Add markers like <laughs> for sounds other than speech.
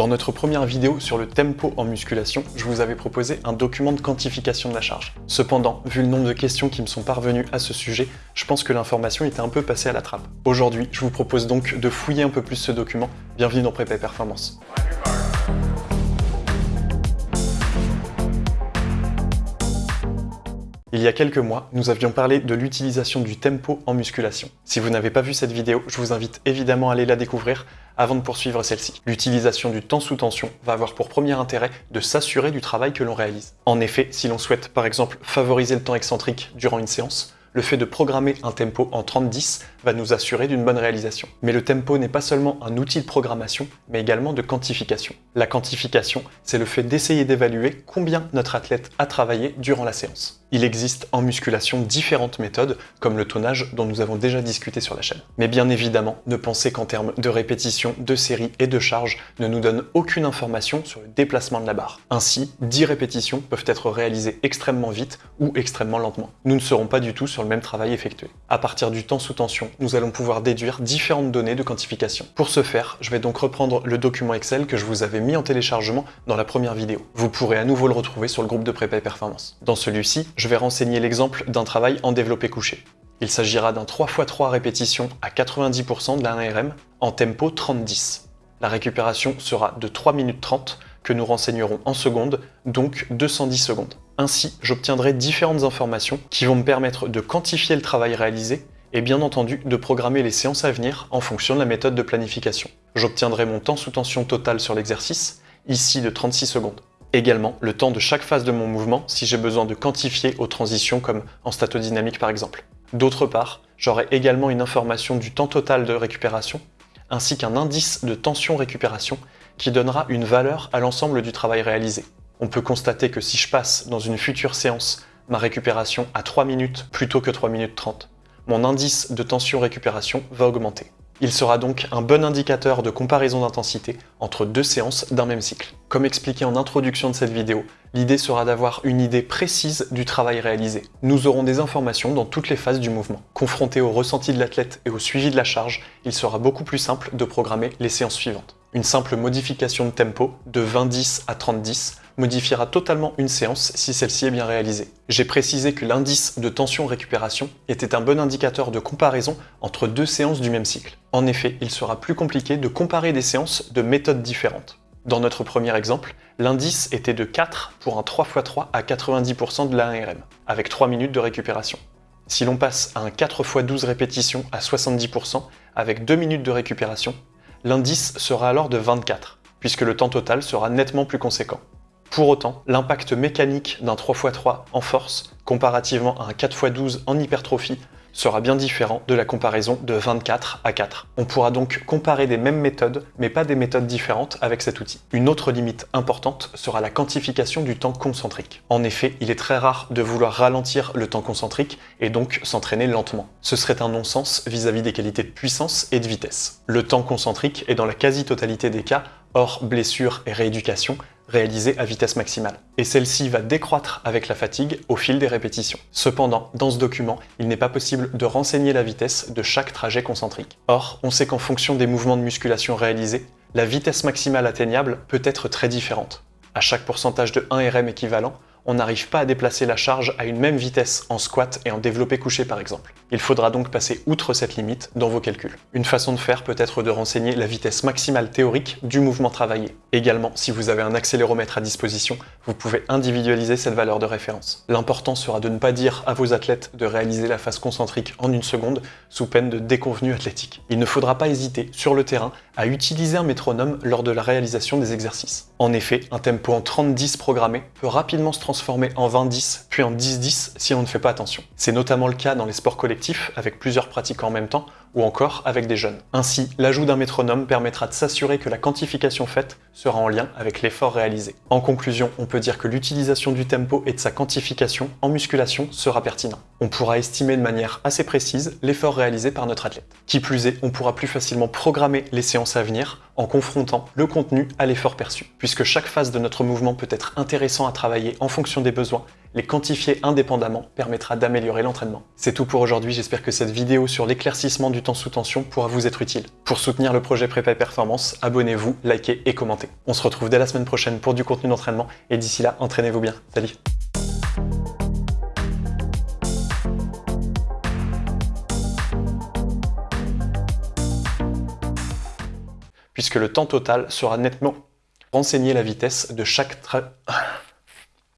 Dans notre première vidéo sur le tempo en musculation, je vous avais proposé un document de quantification de la charge. Cependant, vu le nombre de questions qui me sont parvenues à ce sujet, je pense que l'information était un peu passée à la trappe. Aujourd'hui, je vous propose donc de fouiller un peu plus ce document. Bienvenue dans Prépa Performance. Il y a quelques mois, nous avions parlé de l'utilisation du tempo en musculation. Si vous n'avez pas vu cette vidéo, je vous invite évidemment à aller la découvrir avant de poursuivre celle-ci. L'utilisation du temps sous tension va avoir pour premier intérêt de s'assurer du travail que l'on réalise. En effet, si l'on souhaite par exemple favoriser le temps excentrique durant une séance, le fait de programmer un tempo en 30-10 va nous assurer d'une bonne réalisation. Mais le tempo n'est pas seulement un outil de programmation, mais également de quantification. La quantification, c'est le fait d'essayer d'évaluer combien notre athlète a travaillé durant la séance. Il existe en musculation différentes méthodes, comme le tonnage dont nous avons déjà discuté sur la chaîne. Mais bien évidemment, ne pensez qu'en termes de répétition, de série et de charge ne nous donne aucune information sur le déplacement de la barre. Ainsi, 10 répétitions peuvent être réalisées extrêmement vite ou extrêmement lentement. Nous ne serons pas du tout sur le même travail effectué. À partir du temps sous tension, nous allons pouvoir déduire différentes données de quantification. Pour ce faire, je vais donc reprendre le document Excel que je vous avais mis en téléchargement dans la première vidéo. Vous pourrez à nouveau le retrouver sur le groupe de prépa et performance. Dans celui-ci, je vais renseigner l'exemple d'un travail en développé couché. Il s'agira d'un 3x3 répétitions à 90% de la 1RM en tempo 30-10. La récupération sera de 3 minutes 30 que nous renseignerons en secondes, donc 210 secondes. Ainsi, j'obtiendrai différentes informations qui vont me permettre de quantifier le travail réalisé et bien entendu de programmer les séances à venir en fonction de la méthode de planification. J'obtiendrai mon temps sous tension total sur l'exercice, ici de 36 secondes. Également, le temps de chaque phase de mon mouvement si j'ai besoin de quantifier aux transitions comme en statodynamique par exemple. D'autre part, j'aurai également une information du temps total de récupération, ainsi qu'un indice de tension récupération qui donnera une valeur à l'ensemble du travail réalisé. On peut constater que si je passe dans une future séance ma récupération à 3 minutes plutôt que 3 minutes 30, mon indice de tension récupération va augmenter. Il sera donc un bon indicateur de comparaison d'intensité entre deux séances d'un même cycle. Comme expliqué en introduction de cette vidéo, l'idée sera d'avoir une idée précise du travail réalisé. Nous aurons des informations dans toutes les phases du mouvement. Confronté au ressenti de l'athlète et au suivi de la charge, il sera beaucoup plus simple de programmer les séances suivantes. Une simple modification de tempo, de 20-10 à 30-10, modifiera totalement une séance si celle-ci est bien réalisée. J'ai précisé que l'indice de tension-récupération était un bon indicateur de comparaison entre deux séances du même cycle. En effet, il sera plus compliqué de comparer des séances de méthodes différentes. Dans notre premier exemple, l'indice était de 4 pour un 3x3 à 90% de la 1RM, avec 3 minutes de récupération. Si l'on passe à un 4x12 répétitions à 70%, avec 2 minutes de récupération, l'indice sera alors de 24, puisque le temps total sera nettement plus conséquent. Pour autant, l'impact mécanique d'un 3x3 en force, comparativement à un 4x12 en hypertrophie, sera bien différent de la comparaison de 24 à 4. On pourra donc comparer des mêmes méthodes, mais pas des méthodes différentes avec cet outil. Une autre limite importante sera la quantification du temps concentrique. En effet, il est très rare de vouloir ralentir le temps concentrique et donc s'entraîner lentement. Ce serait un non-sens vis-à-vis des qualités de puissance et de vitesse. Le temps concentrique est dans la quasi-totalité des cas, hors blessure et rééducation, réalisée à vitesse maximale. Et celle-ci va décroître avec la fatigue au fil des répétitions. Cependant, dans ce document, il n'est pas possible de renseigner la vitesse de chaque trajet concentrique. Or, on sait qu'en fonction des mouvements de musculation réalisés, la vitesse maximale atteignable peut être très différente. À chaque pourcentage de 1 RM équivalent, on n'arrive pas à déplacer la charge à une même vitesse en squat et en développé couché par exemple. Il faudra donc passer outre cette limite dans vos calculs. Une façon de faire peut être de renseigner la vitesse maximale théorique du mouvement travaillé. Également, si vous avez un accéléromètre à disposition, vous pouvez individualiser cette valeur de référence. L'important sera de ne pas dire à vos athlètes de réaliser la phase concentrique en une seconde sous peine de déconvenue athlétique. Il ne faudra pas hésiter, sur le terrain, à utiliser un métronome lors de la réalisation des exercices. En effet, un tempo en 30-10 programmé peut rapidement se en 20-10, puis en 10-10 si on ne fait pas attention. C'est notamment le cas dans les sports collectifs, avec plusieurs pratiquants en même temps, ou encore avec des jeunes. Ainsi, l'ajout d'un métronome permettra de s'assurer que la quantification faite sera en lien avec l'effort réalisé. En conclusion, on peut dire que l'utilisation du tempo et de sa quantification en musculation sera pertinent. On pourra estimer de manière assez précise l'effort réalisé par notre athlète. Qui plus est, on pourra plus facilement programmer les séances à venir en confrontant le contenu à l'effort perçu, puisque chaque phase de notre mouvement peut être intéressant à travailler en fonction des besoins les quantifier indépendamment permettra d'améliorer l'entraînement. C'est tout pour aujourd'hui, j'espère que cette vidéo sur l'éclaircissement du temps sous tension pourra vous être utile. Pour soutenir le projet Prépa Performance, abonnez-vous, likez et commentez. On se retrouve dès la semaine prochaine pour du contenu d'entraînement et d'ici là, entraînez-vous bien. Salut puisque le temps total sera nettement renseigné la vitesse de chaque tra... <laughs>